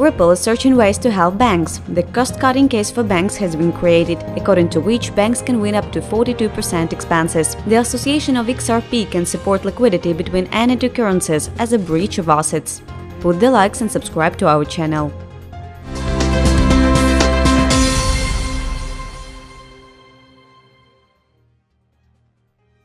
Ripple is searching ways to help banks. The cost-cutting case for banks has been created, according to which banks can win up to 42% expenses. The association of XRP can support liquidity between any two currencies as a breach of assets. Put the likes and subscribe to our channel.